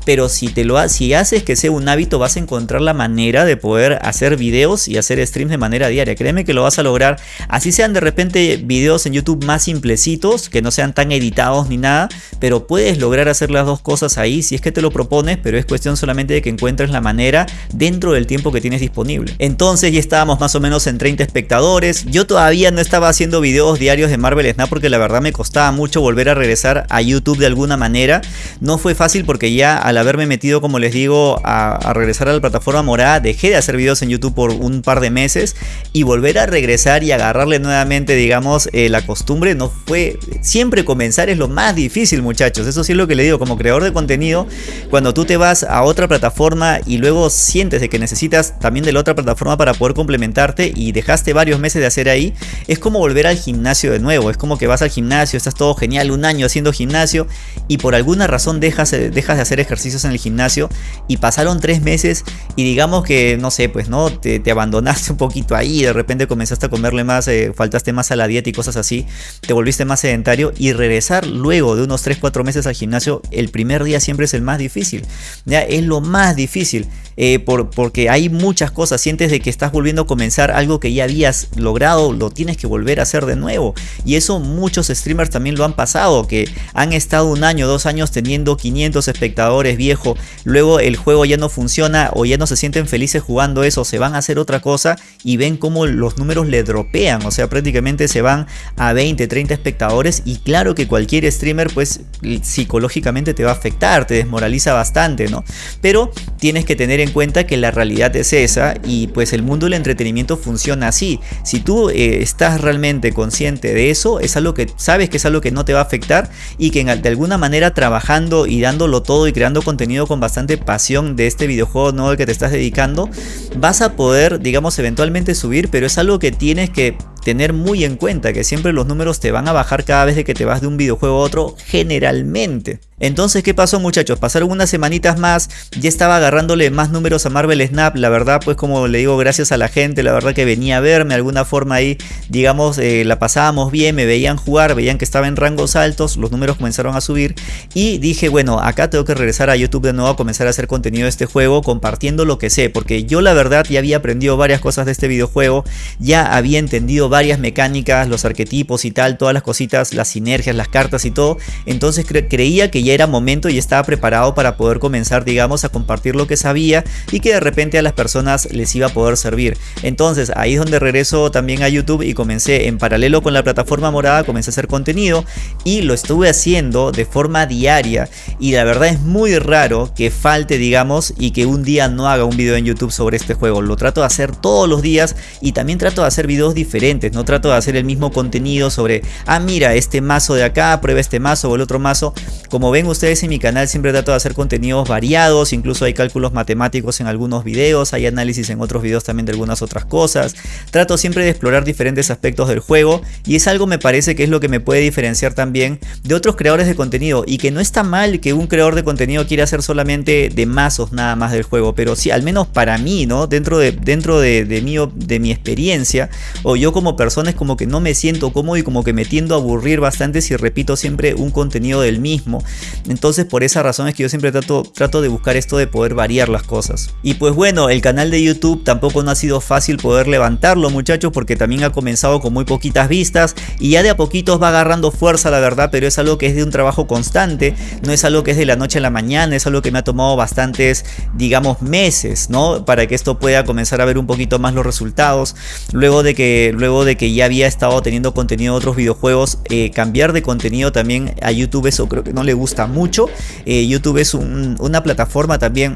Pero si, te lo, si haces que sea un hábito, vas a encontrar la manera de poder hacer hacer videos y hacer streams de manera diaria. Créeme que lo vas a lograr. Así sean de repente videos en YouTube más simplecitos, que no sean tan editados ni nada, pero puedes lograr hacer las dos cosas ahí si es que te lo propones, pero es cuestión solamente de que encuentres la manera dentro del tiempo que tienes disponible. Entonces ya estábamos más o menos en 30 espectadores. Yo todavía no estaba haciendo videos diarios de Marvel Snap porque la verdad me costaba mucho volver a regresar a YouTube de alguna manera. No fue fácil porque ya al haberme metido, como les digo, a, a regresar a la plataforma morada, dejé de hacer videos en YouTube por un par de meses y volver a regresar y agarrarle nuevamente, digamos, eh, la costumbre no fue... Siempre comenzar es lo más difícil, muchachos. Eso sí es lo que le digo, como creador de contenido, cuando tú te vas a otra plataforma y luego sientes de que necesitas también la otra plataforma para poder complementarte y dejaste varios meses de hacer ahí, es como volver al gimnasio de nuevo. Es como que vas al gimnasio, estás todo genial, un año haciendo gimnasio y por alguna razón dejas, dejas de hacer ejercicios en el gimnasio y pasaron tres meses y digamos que, no sé, pues no te, abandonaste un poquito ahí, de repente comenzaste a comerle más, eh, faltaste más a la dieta y cosas así, te volviste más sedentario y regresar luego de unos 3-4 meses al gimnasio, el primer día siempre es el más difícil, ¿ya? es lo más difícil. Eh, por, porque hay muchas cosas, sientes de que estás volviendo a comenzar algo que ya habías logrado, lo tienes que volver a hacer de nuevo. Y eso muchos streamers también lo han pasado, que han estado un año, dos años teniendo 500 espectadores viejo, luego el juego ya no funciona o ya no se sienten felices jugando eso, se van a hacer otra cosa y ven cómo los números le dropean, o sea, prácticamente se van a 20, 30 espectadores y claro que cualquier streamer pues psicológicamente te va a afectar, te desmoraliza bastante, ¿no? Pero tienes que tener en cuenta que la realidad es esa y pues el mundo del entretenimiento funciona así. Si tú eh, estás realmente consciente de eso, es algo que sabes que es algo que no te va a afectar y que de alguna manera trabajando y dándolo todo y creando contenido con bastante pasión de este videojuego nuevo que te estás dedicando, vas a poder, digamos, eventualmente subir, pero es algo que tienes que tener muy en cuenta que siempre los números te van a bajar cada vez que te vas de un videojuego a otro generalmente. Entonces, ¿qué pasó muchachos? Pasaron unas semanitas más, ya estaba agarrándole más números a Marvel Snap, la verdad pues como le digo, gracias a la gente, la verdad que venía a verme, de alguna forma ahí, digamos, eh, la pasábamos bien, me veían jugar, veían que estaba en rangos altos, los números comenzaron a subir y dije, bueno, acá tengo que regresar a YouTube de nuevo a comenzar a hacer contenido de este juego, compartiendo lo que sé, porque yo la verdad ya había aprendido varias cosas de este videojuego, ya había entendido varias mecánicas, los arquetipos y tal, todas las cositas, las sinergias, las cartas y todo. Entonces creía que ya era momento y estaba preparado para poder comenzar, digamos, a compartir lo que sabía y que de repente a las personas les iba a poder servir. Entonces ahí es donde regreso también a YouTube y comencé en paralelo con la plataforma morada, comencé a hacer contenido y lo estuve haciendo de forma diaria y la verdad es muy raro que falte, digamos, y que un día no haga un video en YouTube sobre este juego. Lo trato de hacer todos los días y también trato de hacer videos diferentes, no trato de hacer el mismo contenido sobre, ah mira, este mazo de acá, prueba este mazo o el otro mazo. Como ven ustedes en mi canal siempre trato de hacer contenidos variados, incluso hay cálculos matemáticos en algunos videos, hay análisis en otros videos también de algunas otras cosas. Trato siempre de explorar diferentes aspectos del juego y es algo me parece que es lo que me puede diferenciar también de otros creadores de contenido y que no está mal que un creador de contenido quiera hacer solamente de mazos nada más del juego, pero sí, al menos para mí, ¿no? Dentro de, dentro de, de, mi, de mi experiencia o yo como es como que no me siento cómodo y como que me tiendo a aburrir bastante si repito siempre un contenido del mismo. Entonces por esa razón es que yo siempre trato, trato de buscar esto de poder variar las cosas. Y pues bueno, el canal de YouTube tampoco no ha sido fácil poder levantarlo muchachos porque también ha comenzado con muy poquitas vistas y ya de a poquitos va agarrando fuerza la verdad, pero es algo que es de un trabajo constante, no es algo que es de la noche a la mañana, es algo que me ha tomado bastantes, digamos, meses, ¿no? Para que esto pueda comenzar a ver un poquito más los resultados. Luego de que, luego de que ya había estado teniendo contenido de otros videojuegos, eh, cambiar de contenido también a YouTube eso creo que no le gusta mucho. Eh, YouTube es una plataforma también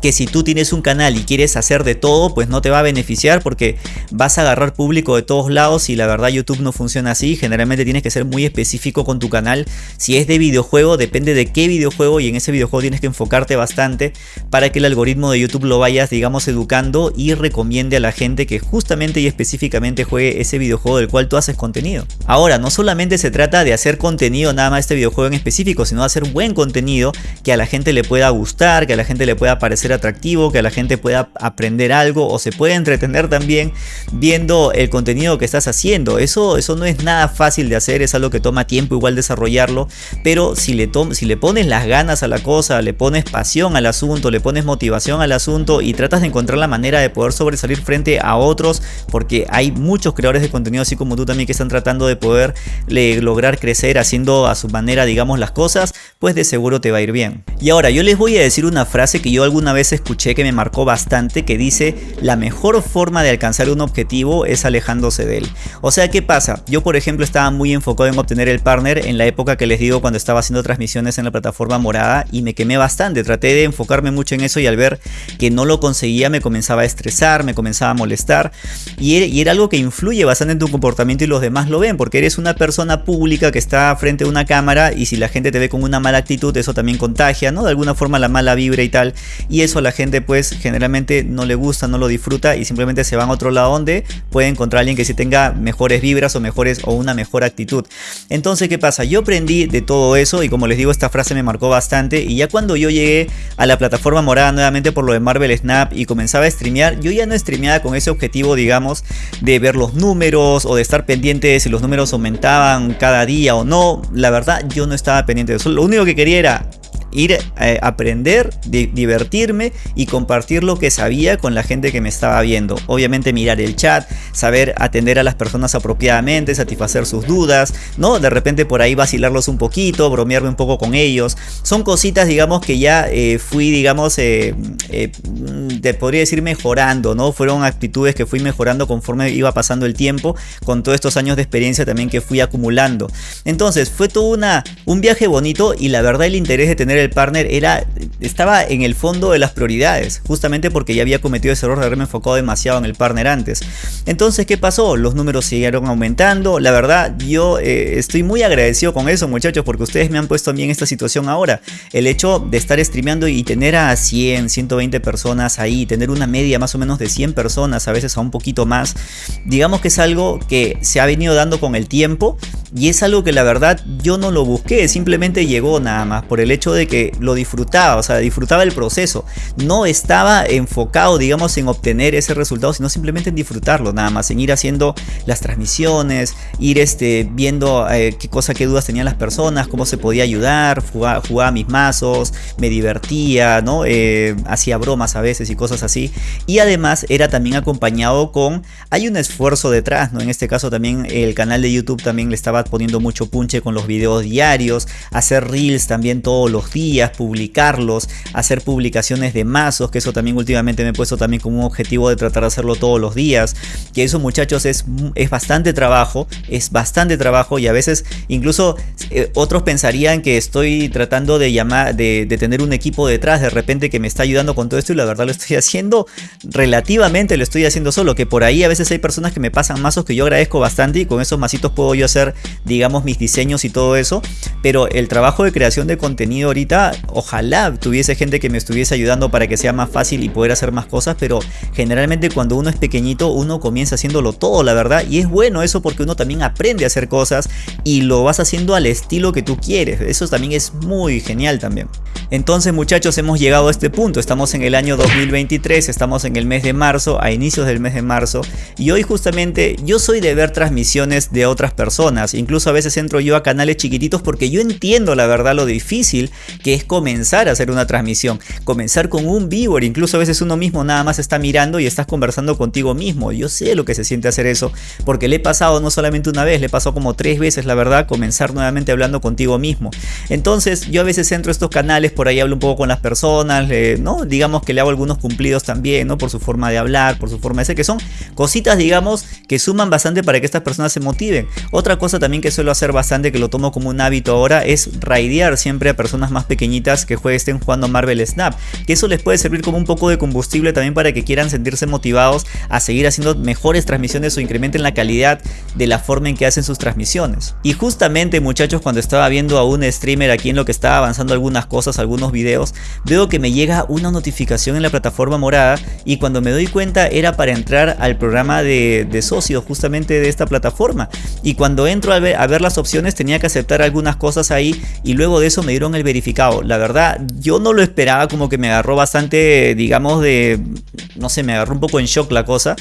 que si tú tienes un canal y quieres hacer de todo, pues no te va a beneficiar porque vas a agarrar público de todos lados y la verdad YouTube no funciona así. Generalmente tienes que ser muy específico con tu canal. Si es de videojuego, depende de qué videojuego y en ese videojuego tienes que enfocarte bastante para que el algoritmo de YouTube lo vayas, digamos, educando y recomiende a la gente que justamente y específicamente juegue ese videojuego del cual tú haces contenido. Ahora, no solamente se trata de hacer contenido nada más este videojuego en específico, sino de hacer buen contenido que a la gente le pueda gustar, que a la gente le pueda parecer atractivo, que la gente pueda aprender algo o se puede entretener también viendo el contenido que estás haciendo. Eso, eso no es nada fácil de hacer, es algo que toma tiempo igual desarrollarlo, pero si le, si le pones las ganas a la cosa, le pones pasión al asunto, le pones motivación al asunto y tratas de encontrar la manera de poder sobresalir frente a otros, porque hay muchos creadores de contenido así como tú también que están tratando de poder lograr crecer haciendo a su manera digamos las cosas, pues de seguro te va a ir bien. Y ahora yo les voy a decir una frase que yo alguna vez escuché que me marcó bastante que dice la mejor forma de alcanzar un objetivo es alejándose de él. O sea, ¿qué pasa? Yo por ejemplo estaba muy enfocado en obtener el partner en la época que les digo cuando estaba haciendo transmisiones en la plataforma morada y me quemé bastante. Traté de enfocarme mucho en eso y al ver que no lo conseguía me comenzaba a estresar, me comenzaba a molestar y era algo que influye bastante en tu comportamiento y los demás lo ven porque eres una persona pública que está frente a una cámara y si la gente te ve con una mala actitud eso también contagia, ¿no? De alguna forma la mala vibra y tal y eso la gente pues generalmente no le gusta, no lo disfruta y simplemente se van a otro lado donde puede encontrar a alguien que sí tenga mejores vibras o mejores o una mejor actitud. Entonces, ¿qué pasa? Yo aprendí de todo eso y como les digo, esta frase me marcó bastante y ya cuando yo llegué a la plataforma morada nuevamente por lo de Marvel Snap y comenzaba a streamear, yo ya no streameaba con ese objetivo, digamos, de ver los números o de estar pendiente de si los números aumentaban cada día o no. La verdad, yo no estaba pendiente de eso. Lo único que quería era ir a eh, aprender, divertirme y compartir lo que sabía con la gente que me estaba viendo. Obviamente mirar el chat, saber atender a las personas apropiadamente, satisfacer sus dudas, ¿no? De repente por ahí vacilarlos un poquito, bromearme un poco con ellos. Son cositas, digamos, que ya eh, fui, digamos, eh, te podría decir mejorando, ¿no? Fueron actitudes que fui mejorando conforme iba pasando el tiempo, con todos estos años de experiencia también que fui acumulando. Entonces, fue todo una, un viaje bonito y la verdad el interés de tener el partner era, estaba en el fondo de las prioridades, justamente porque ya había cometido ese error de haberme enfocado demasiado en el partner antes. Entonces, ¿qué pasó? Los números siguieron aumentando. La verdad, yo eh, estoy muy agradecido con eso, muchachos, porque ustedes me han puesto a mí en esta situación ahora. El hecho de estar streameando y tener a 100, 120 personas ahí, tener una media más o menos de 100 personas, a veces a un poquito más, digamos que es algo que se ha venido dando con el tiempo y es algo que la verdad yo no lo busqué, simplemente llegó nada más por el hecho de que lo disfrutaba, o sea, disfrutaba el proceso. No estaba enfocado, digamos, en obtener ese resultado, sino simplemente en disfrutarlo, nada más, en ir haciendo las transmisiones, ir este, viendo eh, qué cosa, qué dudas tenían las personas, cómo se podía ayudar, jugaba, jugaba mis mazos, me divertía, ¿no? Eh, hacía bromas a veces y cosas así. Y además era también acompañado con, hay un esfuerzo detrás, ¿no? En este caso también el canal de YouTube también le estaba poniendo mucho punche con los videos diarios, hacer reels también todos los días, publicarlos, hacer publicaciones de mazos, que eso también últimamente me he puesto también como un objetivo de tratar de hacerlo todos los días, que eso muchachos es, es bastante trabajo, es bastante trabajo y a veces incluso eh, otros pensarían que estoy tratando de llamar, de, tener un equipo detrás de repente que me está ayudando con todo esto y la verdad lo estoy haciendo relativamente, lo estoy haciendo solo, que por ahí a veces hay personas que me pasan mazos que yo agradezco bastante y con esos masitos puedo yo hacer digamos mis diseños y todo eso, pero el trabajo de creación de contenido ahorita, ojalá tuviese gente que me estuviese ayudando para que sea más fácil y poder hacer más cosas, pero generalmente cuando uno es pequeñito uno comienza haciéndolo todo, la verdad, y es bueno eso porque uno también aprende a hacer cosas y lo vas haciendo al estilo que tú quieres, eso también es muy genial también. Entonces muchachos hemos llegado a este punto, estamos en el año 2023, estamos en el mes de marzo, a inicios del mes de marzo y hoy justamente yo soy de ver transmisiones de otras personas, incluso a veces entro yo a canales chiquititos porque yo entiendo la verdad lo difícil que es comenzar a hacer una transmisión, comenzar con un viewer, incluso a veces uno mismo nada más está mirando y estás conversando contigo mismo, yo sé lo que se siente hacer eso porque le he pasado no solamente una vez, le he pasado como tres veces la verdad comenzar nuevamente hablando contigo mismo, entonces yo a veces entro a estos canales, por ahí hablo un poco con las personas, ¿no? digamos que le hago algunos cumplidos también, ¿no? por su forma de hablar, por su forma de ser, que son cositas digamos que suman bastante para que estas personas se motiven, otra cosa también que suelo hacer bastante, que lo tomo como un hábito ahora, es raidear siempre a personas más pequeñitas que estén jugando Marvel Snap. Que eso les puede servir como un poco de combustible también para que quieran sentirse motivados a seguir haciendo mejores transmisiones o incrementen la calidad de la forma en que hacen sus transmisiones. Y justamente muchachos, cuando estaba viendo a un streamer aquí en lo que estaba avanzando algunas cosas, algunos videos, veo que me llega una notificación en la plataforma morada y cuando me doy cuenta era para entrar al programa de, socios justamente de esta plataforma. Y cuando entro a ver, a ver las opciones tenía que aceptar algunas cosas ahí y luego de eso me dieron el verificado. La verdad, yo no lo esperaba, como que me agarró bastante, digamos, de, no sé, me agarró un poco en shock la cosa.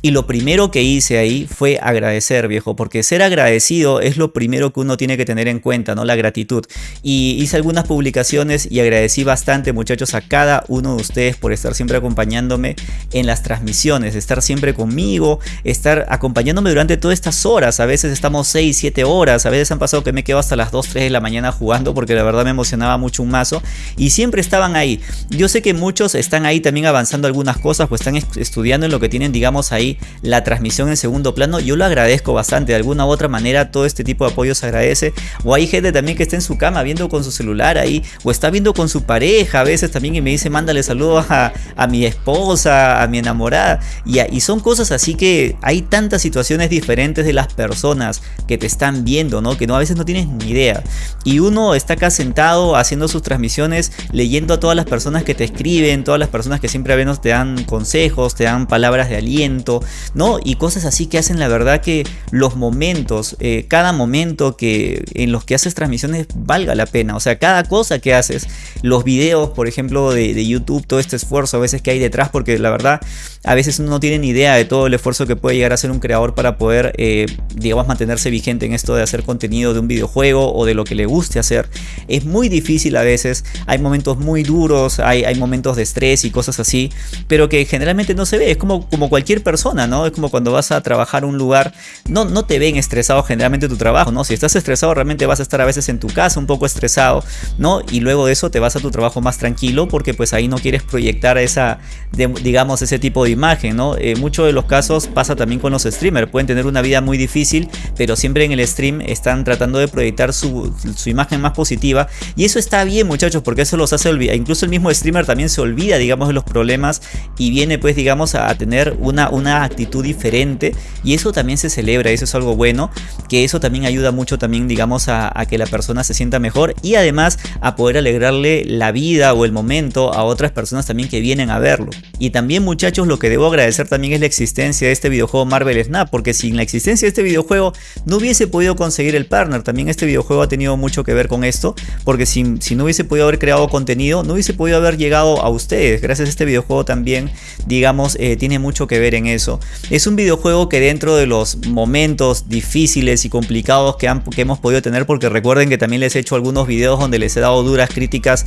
Y lo primero que hice ahí fue agradecer, viejo, porque ser agradecido es lo primero que uno tiene que tener en cuenta, ¿no? La gratitud. Y hice algunas publicaciones y agradecí bastante, muchachos, a cada uno de ustedes por estar siempre acompañándome en las transmisiones, estar siempre conmigo, estar acompañándome durante todas estas horas. A veces estamos 6, 7 horas, a veces han pasado que me quedo hasta las 2, 3 de la mañana jugando porque la verdad me emocionaba mucho un mazo y siempre estaban ahí. Yo sé que muchos están ahí también avanzando algunas cosas, pues están estudiando en lo que tienen, digamos, ahí la transmisión en segundo plano, yo lo agradezco bastante. De alguna u otra manera todo este tipo de apoyo se agradece. O hay gente también que está en su cama viendo con su celular ahí, o está viendo con su pareja a veces también y me dice mándale saludos a, mi esposa, a mi enamorada. Y, y son cosas así que hay tantas situaciones diferentes de las personas que te están viendo, ¿no? Que no, a veces no tienes ni idea. Y uno está acá sentado haciendo sus transmisiones, leyendo a todas las personas que te escriben, todas las personas que siempre a veces te dan consejos, te dan palabras de aliento, ¿no? Y cosas así que hacen la verdad que los momentos, eh, cada momento que en los que haces transmisiones valga la pena. O sea, cada cosa que haces, los videos, por ejemplo, de, de YouTube, todo este esfuerzo a veces que hay detrás, porque la verdad, a veces uno no tiene ni idea de todo el esfuerzo que puede llegar a hacer un creador para poder, eh, digamos, mantenerse vigente en esto de hacer contenido de un videojuego o de lo que le guste hacer. Es muy difícil a veces, hay momentos muy duros, hay, hay momentos de estrés y cosas así, pero que generalmente no se ve. Es como, como cualquier persona, ¿no? Es como cuando vas a trabajar un lugar, no, no te ven estresado generalmente tu trabajo, ¿no? Si estás estresado realmente vas a estar a veces en tu casa un poco estresado, ¿no? Y luego de eso te vas a tu trabajo más tranquilo porque pues ahí no quieres proyectar esa, digamos, ese tipo de imagen, ¿no? Eh, muchos de los casos pasa también con los streamers, pueden tener una vida muy difícil, pero siempre en el stream están tratando de proyectar su, su imagen más positiva y eso está bien muchachos porque eso los hace olvidar, incluso el mismo streamer también se olvida, digamos, de los problemas y viene pues, digamos, a tener una, una actitud diferente y eso también se celebra, eso es algo bueno, que eso también ayuda mucho también digamos a, que la persona se sienta mejor y además a poder alegrarle la vida o el momento a otras personas también que vienen a verlo. Y también muchachos lo que debo agradecer también es la existencia de este videojuego Marvel Snap, porque sin la existencia de este videojuego no hubiese podido conseguir el partner. También este videojuego ha tenido mucho que ver con esto, porque si, si no hubiese podido haber creado contenido, no hubiese podido haber llegado a ustedes. Gracias a este videojuego también, digamos, eh, tiene mucho que ver en eso. Es un videojuego que dentro de los momentos difíciles y complicados que, han, que hemos podido tener, porque recuerden que también les he hecho algunos videos donde les he dado duras críticas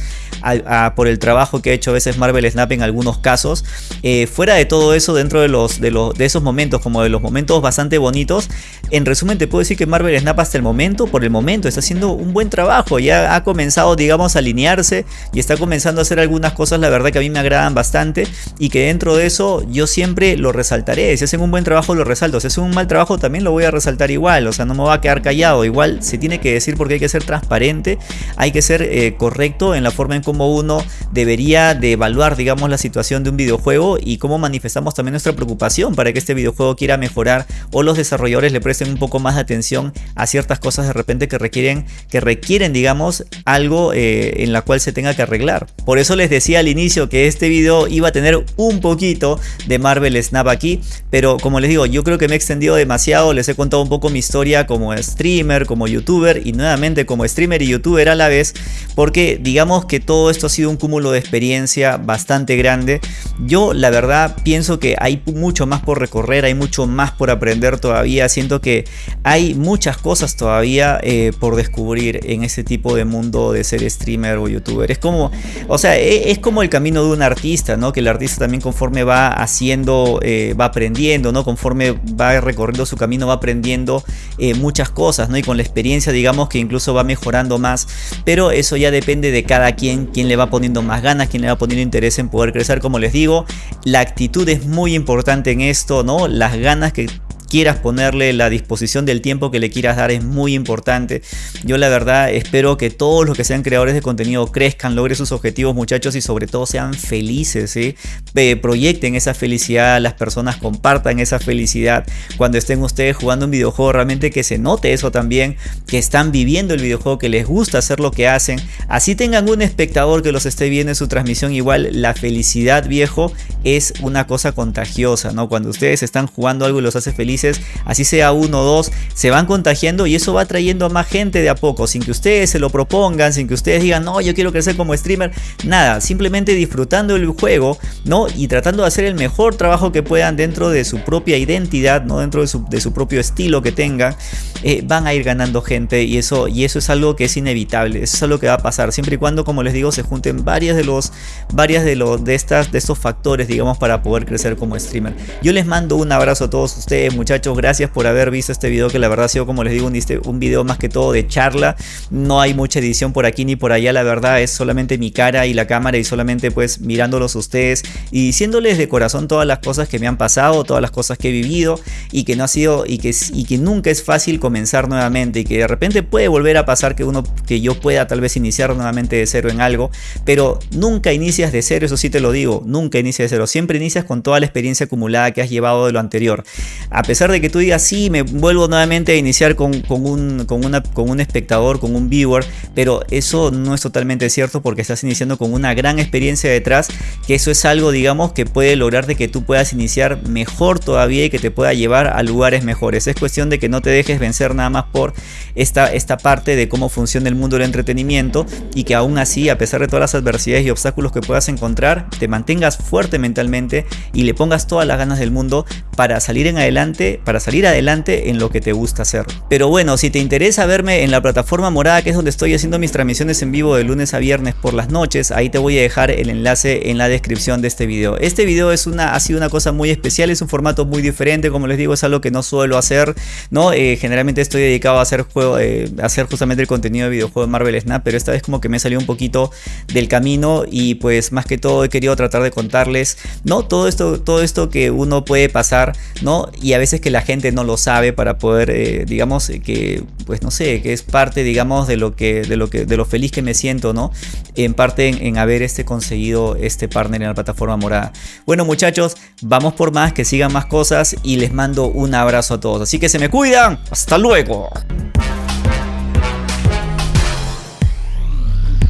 por el trabajo que ha hecho a veces Marvel Snap en algunos casos. Eh, fuera de todo eso, dentro de, los, de, los, de esos momentos, como de los momentos bastante bonitos, en resumen te puedo decir que Marvel Snap hasta el momento, por el momento, está haciendo un buen trabajo. Ya ha comenzado, digamos, alinearse y está comenzando a hacer algunas cosas, la verdad que a mí me agradan bastante y que dentro de eso yo siempre lo resaltaré. Si hacen un buen trabajo lo resalto, si hacen un mal trabajo también lo voy a resaltar igual, o sea, no me va a quedar callado. Igual se tiene que decir porque hay que ser transparente, hay que ser eh, correcto en la forma en cómo uno debería de evaluar, digamos, la situación de un videojuego y cómo manifestamos también nuestra preocupación para que este videojuego quiera mejorar o los desarrolladores le presten un poco más de atención a ciertas cosas de repente que requieren, que requieren, digamos, algo eh, en la cual se tenga que arreglar. Por eso les decía al inicio que este video iba a tener un poquito de Marvel Snap aquí, pero como les digo, yo creo que me he extendido demasiado, les he contado un poco mi historia como streamer, como youtuber y nuevamente como streamer y youtuber a la vez, porque digamos que todo esto ha sido un cúmulo de experiencia bastante grande. Yo la verdad pienso que hay mucho más por recorrer, hay mucho más por aprender todavía, siento que hay muchas cosas todavía eh, por descubrir en este tipo de mundo de ser streamer o youtuber. Es como, o sea, e, es, como el camino de un artista, ¿no? Que el artista también conforme va haciendo, eh, va aprendiendo, ¿no? Conforme va recorriendo su camino, va aprendiendo eh, muchas cosas, ¿no? Y con la experiencia, digamos que incluso va mejorando más. Pero eso ya depende de cada quien, quien le va poniendo más ganas, quien le va poniendo interés en poder crecer. Como les digo, la actitud es muy importante en esto, ¿no? Las ganas que quieras ponerle, la disposición del tiempo que le quieras dar es muy importante. Yo la verdad espero que todos los que sean creadores de contenido crezcan, logren sus objetivos muchachos y sobre todo sean felices, proyecten esa felicidad, las personas compartan esa felicidad cuando estén ustedes jugando un videojuego, realmente que se note eso también, que están viviendo el videojuego, que les gusta hacer lo que hacen, así tengan un espectador que los esté viendo en su transmisión, igual la felicidad viejo es una cosa contagiosa, ¿no? Cuando ustedes están jugando algo y los hace felices, así sea uno o dos, se van contagiando y eso va trayendo a más gente de a poco, sin que ustedes se lo propongan, sin que ustedes digan, no, yo quiero crecer como streamer, nada, simplemente disfrutando el juego, ¿no? Y tratando de hacer el mejor trabajo que puedan dentro de su propia identidad, ¿no? Dentro de su, propio estilo que tengan, eh, van a ir ganando gente y eso, y eso es algo que es inevitable, eso es algo que va a pasar, siempre y cuando, como les digo, se junten varias de los, varias de los, de estas, de estos factores, digamos, para poder crecer como streamer. Yo les mando un abrazo a todos ustedes, muchachos muchachos, gracias por haber visto este video que la verdad ha sido como les digo un, video más que todo de charla. No hay mucha edición por aquí ni por allá, la verdad es solamente mi cara y la cámara y solamente pues mirándolos ustedes y diciéndoles de corazón todas las cosas que me han pasado, todas las cosas que he vivido y que no ha sido y que, y que nunca es fácil comenzar nuevamente y que de repente puede volver a pasar que uno que yo pueda tal vez iniciar nuevamente de cero en algo, pero nunca inicias de cero, eso sí te lo digo, nunca inicias de cero, siempre inicias con toda la experiencia acumulada que has llevado de lo anterior. De que tú digas, sí, me vuelvo nuevamente a iniciar con, un, con, una, con un espectador, con un viewer, pero eso no es totalmente cierto porque estás iniciando con una gran experiencia detrás, que eso es algo, digamos, que puede lograr de que tú puedas iniciar mejor todavía y que te pueda llevar a lugares mejores. Es cuestión de que no te dejes vencer nada más por esta, esta parte de cómo funciona el mundo del entretenimiento y que aún así, a pesar de todas las adversidades y obstáculos que puedas encontrar, te mantengas fuerte mentalmente y le pongas todas las ganas del mundo para salir en adelante para salir adelante en lo que te gusta hacer. Pero bueno, si te interesa verme en la plataforma morada que es donde estoy haciendo mis transmisiones en vivo de lunes a viernes por las noches, ahí te voy a dejar el enlace en la descripción de este video. Este video es una, ha sido una cosa muy especial, es un formato muy diferente, como les digo es algo que no suelo hacer, ¿no? Eh, generalmente estoy dedicado a hacer, juego, eh, hacer justamente el contenido de videojuego de Marvel Snap, pero esta vez como que me salió un poquito del camino y pues más que todo he querido tratar de contarles, ¿no? Todo esto, todo esto que uno puede pasar, ¿no? Y a veces que la gente no lo sabe para poder, eh, digamos, eh, que, pues no sé, que es parte, digamos, de lo que, de lo que, de lo feliz que me siento, ¿no? En parte en, haber este conseguido este partner en la plataforma morada. Bueno, muchachos, vamos por más, que sigan más cosas y les mando un abrazo a todos. Así que se me cuidan. Hasta luego.